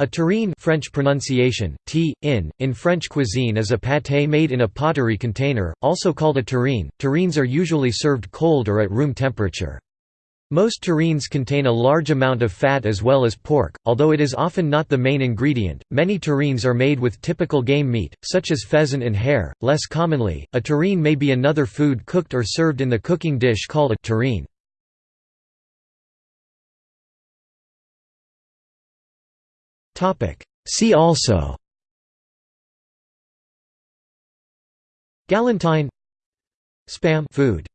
A terrine French pronunciation, t, in, in French cuisine is a pâté made in a pottery container, also called a terrine. Terrines are usually served cold or at room temperature. Most terrines contain a large amount of fat as well as pork, although it is often not the main ingredient. Many terrines are made with typical game meat, such as pheasant and hare. Less commonly, a terrine may be another food cooked or served in the cooking dish called a terrine. See also. Galantine. Spam. Food